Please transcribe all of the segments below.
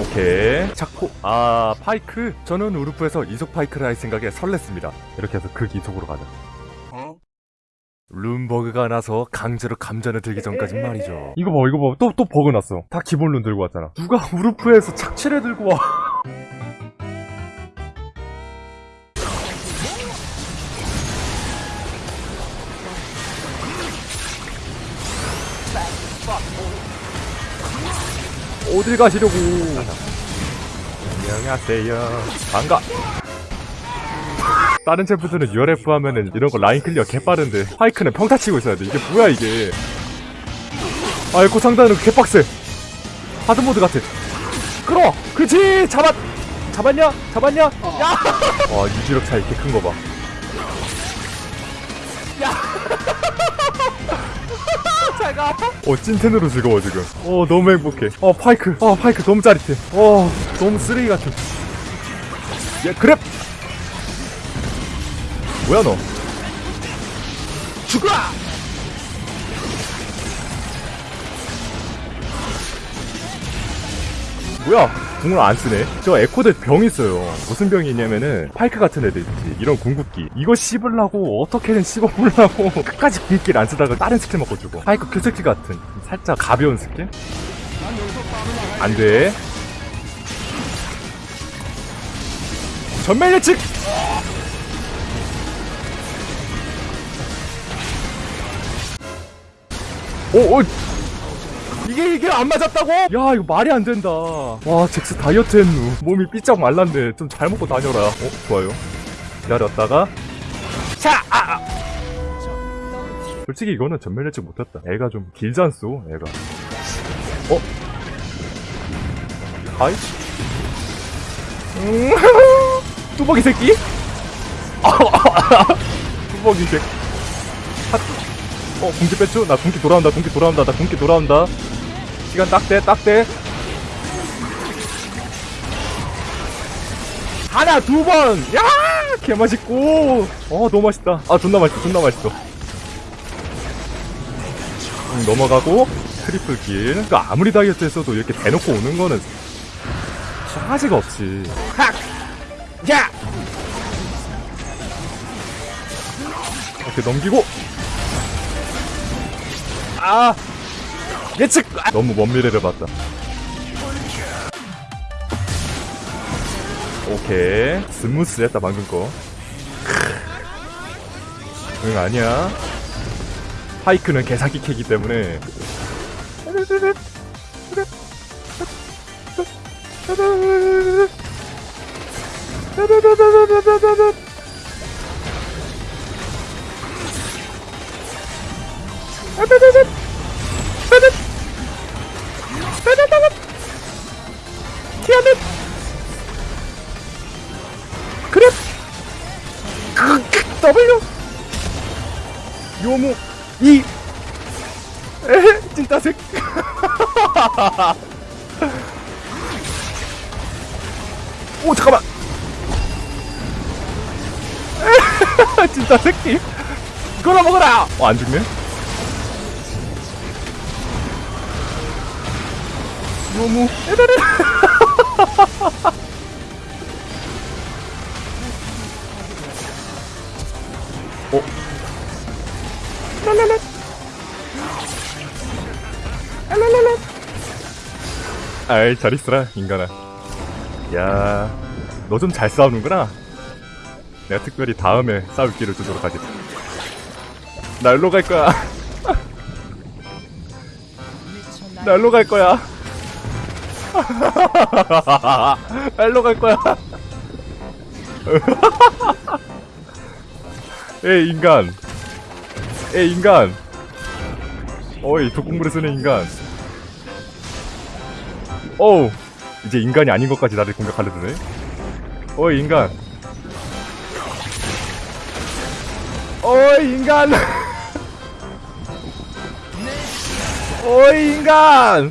오케이. 자코 아 파이크. 저는 우르프에서 이속 파이크를 할 생각에 설렜습니다. 이렇게 해서 극 이속으로 가자 룬버그가 나서 강제로 감전에 들기 전까진 말이죠. 이거 봐 이거 봐 또 또 버그 났어. 다 기본 룬 들고 왔잖아. 누가 우르프에서 착취를 들고 와 어딜 가시려고? 안녕하세요. 반가. 다른 챔프들은 URF 하면은 이런 거 line clear 개빠른데 파이크는 평타 치고 있어야 돼. 이게 뭐야 이게? 아이고 상단은 개빡세. hard mode 같아. 끌어! 그렇지! 잡았 잡았냐? 잡았냐? 야 와 유지력 차이 이렇게 큰 거 봐 제가. 어 찐텐으로 즐거워 지금. 어 너무 행복해. 어 파이크. 어 파이크 너무 짜릿해. 어 너무 쓰레기 같은 야 그래 뭐야 너? 죽어! 뭐야 궁을 안 쓰네. 저 에코들 병 있어요. 무슨 병이 있냐면은 파이크 같은 애들 있지. 이런 궁극기. 이거 씹으려고 어떻게든 씹어보려고 끝까지 궁극기를 안 쓰다가 다른 스킬 먹고 죽어 파이크 Q스킬 같은. 살짝 가벼운 스킬? 안돼. 전멸 예측! 오, 오, 이게 이게 안 맞았다고? 야 이거 말이 안 된다. 와 잭스 다이어트 했누. 몸이 삐쩍 말랐네. 좀 잘 먹고 다녀라. 어 좋아요. 기다렸다가 자. 아, 아. 솔직히 이거는 전멸 예측 못했다. 애가 좀 길지 않소? 애가. 어? 하이? 음, 뚜벅이 새끼? 뚜벅이 새끼. 핫. 어, 궁기 뺐죠? 나 궁기 돌아온다, 궁기 돌아온다, 나 궁기 돌아온다. 시간 딱 돼, 딱 돼. 하나, 두 번! 야! 개 맛있고! 어, 너무 맛있다. 아, 존나 맛있어, 존나 맛있어. 음, 넘어가고, triple kill. 그러니까 아무리 다이어트 했어도 이렇게 대놓고 오는 거는 싸가지가 없지. 학! 야! 이렇게 넘기고 아 예측. 아, 너무 먼 미래를 봤다. 오케이. 스무스했다 방금 거 응 아니야. 파이크는 개사기 캐기 때문에 찐따색 오 잠깐만. 찐따 새끼. 이거나 먹어라! 어 안 죽네? 너무 랄랄라 아이 잘 있어라 인간아 야 너 좀 잘 싸우는구나 내가 특별히 다음에 싸울 기를 주도록 하지 날로 갈 거야 날로 갈 거야 날로 갈 거야. 에 인간. 에 인간. 어이 독공물을 쓰는 인간. 어우 이제 인간이 아닌 것까지 나를 공격하려 드네. 어이 인간. 어이 인간. 어이 인간.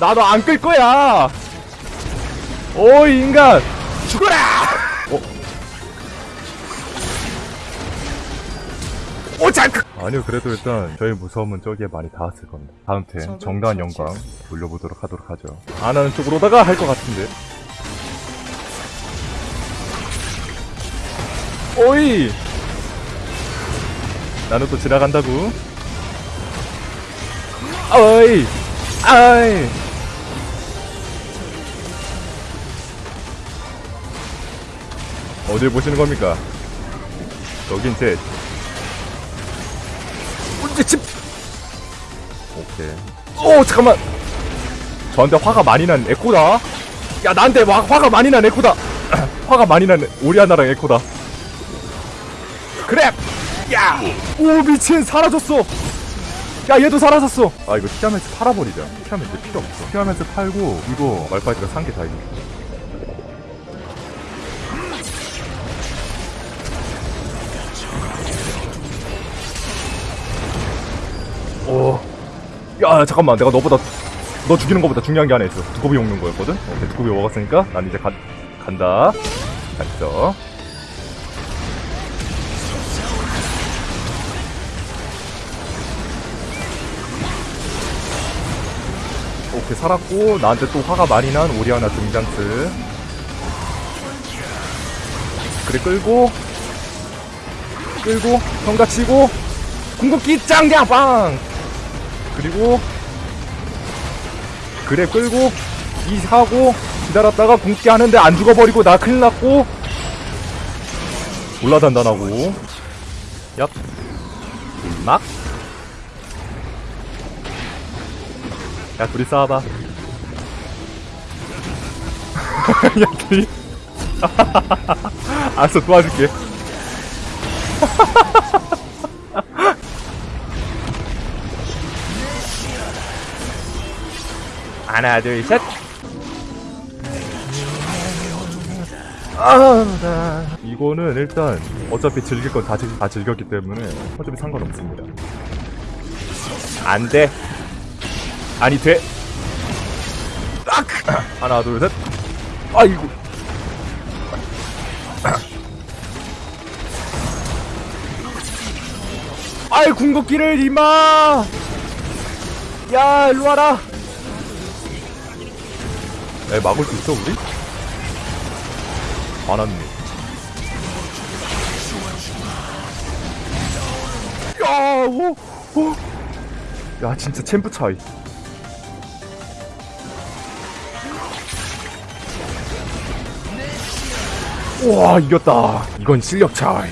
나도 안 끌 거야. 오 인간 죽어라. 어. 오 자크. 아니요, 그래도 일단 저희 무서움은 저기에 많이 닿았을 겁니다. 다음 템, 정다한 영광 올려보도록 하도록 하죠. 안 하는 쪽으로다가 할 것 같은데. 오이! 나는 또 지나간다고. 어이! 아이! 어딜 보시는 겁니까? 여긴 제 오케이. 오 잠깐만. 저한테 화가 많이 난 에코다. 야 나한테 화, 화가 많이 난 에코다. 화가 많이 난 오리아나랑 에코다. 그래. 야. 오 미친 사라졌어. 야 얘도 사라졌어. 아 이거 티아멘스 팔아버리자. 티아멘스 필요 없어. 티아멘스 팔고 이거 말파이트가 산 게 다행이야. 야, 잠깐만. 내가 너보다, 너 죽이는 것보다 중요한 게 하나 있어. 두꺼비 먹는 거였거든? 오케이, 두꺼비 먹었으니까, 난 이제 가, 간다. 자, 있어. 오케이, 살았고, 나한테 또 화가 많이 난 오리아나 등장스. 그래, 끌고, 끌고, 성가 치고, 궁극기 짱냥 빵! 그리고 그래 끌고 이 하고 기다렸다가 궁극기 하는데 안 죽어버리고 나 큰일 났고 올라 단단하고. 얍. 막. 야 둘이 싸워봐. 야 둘이. 알았어 도와줄게 하나 둘셋 아, 이거는 일단 어차피 즐길 건다 다 즐겼기 때문에 어차피 상관없습니다. 안 돼. 아니 돼. 딱 하나 둘 셋. 아이고. 아이 궁극기를 이마. 야 일로 와라. 에 막을 수 있어 우리? 안 왔네. 야, 오, 오. 야, 진짜 챔프 차이. 와, 이겼다. 이건 실력 차이.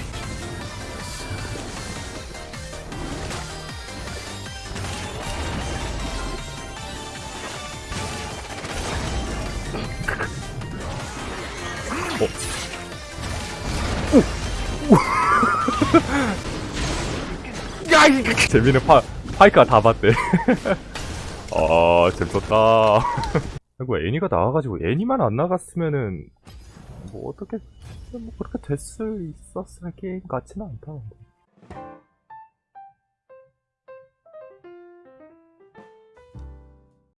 재미는 파, 파이크가 다 봤대. 아, 재밌었다. 아이고, 애니가 나와가지고, 애니만 안 나갔으면은, 뭐, 어떻게, 뭐, 그렇게 될수 있었을 게임 같지는 않다.